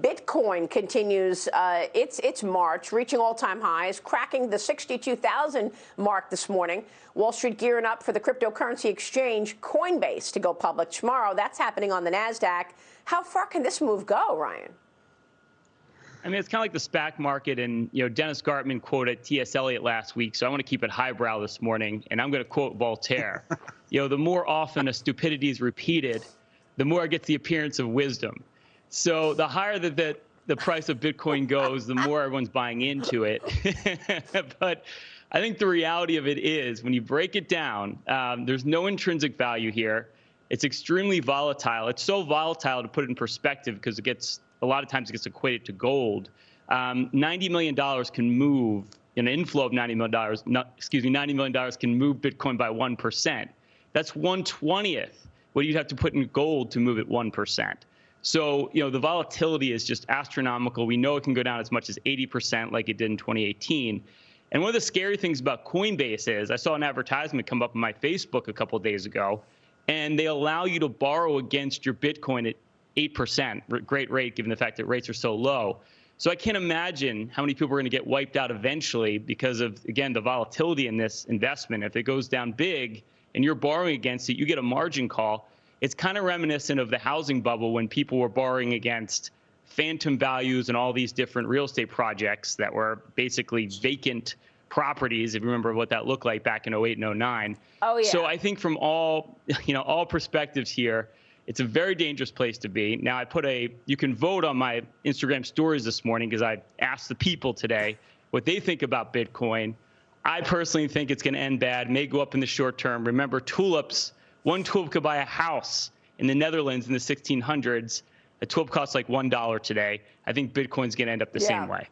Bitcoin continues uh, its its march, reaching all-time highs, cracking the 62,000 mark this morning. Wall Street gearing up for the cryptocurrency exchange Coinbase to go public tomorrow. That's happening on the Nasdaq. How far can this move go, Ryan? I mean, it's kind of like the SPAC market, and you know, Dennis Gartman quoted T.S. Eliot last week, so I want to keep it highbrow this morning, and I'm going to quote Voltaire. you know, the more often a stupidity is repeated, the more it gets the appearance of wisdom. So the higher that the, the price of Bitcoin goes, the more everyone's buying into it. but I think the reality of it is when you break it down, um, there's no intrinsic value here. It's extremely volatile. It's so volatile to put it in perspective because it gets a lot of times it gets equated to gold. Um, $90 million can move an inflow of $90 million, not, excuse me, $90 million can move Bitcoin by 1%. That's 120th what you'd have to put in gold to move it 1%. So, you know, the volatility is just astronomical. We know it can go down as much as 80% like it did in 2018. And one of the scary things about Coinbase is I saw an advertisement come up on my Facebook a couple days ago, and they allow you to borrow against your Bitcoin at 8%, great rate given the fact that rates are so low. So I can't imagine how many people are going to get wiped out eventually because of, again, the volatility in this investment. If it goes down big and you're borrowing against it, you get a margin call it's kind of reminiscent of the housing bubble when people were borrowing against phantom values and all these different real estate projects that were basically vacant properties if you remember what that looked like back in 08 and 09 oh yeah. So i think from all you know all perspectives here it's a very dangerous place to be. Now i put a you can vote on my instagram stories this morning because i asked the people today what they think about bitcoin. I personally think it's going to end bad may go up in the short term. Remember tulips one tulip could buy a house in the Netherlands in the 1600s. A tulip costs like $1 today. I think Bitcoin's going to end up the yeah. same way.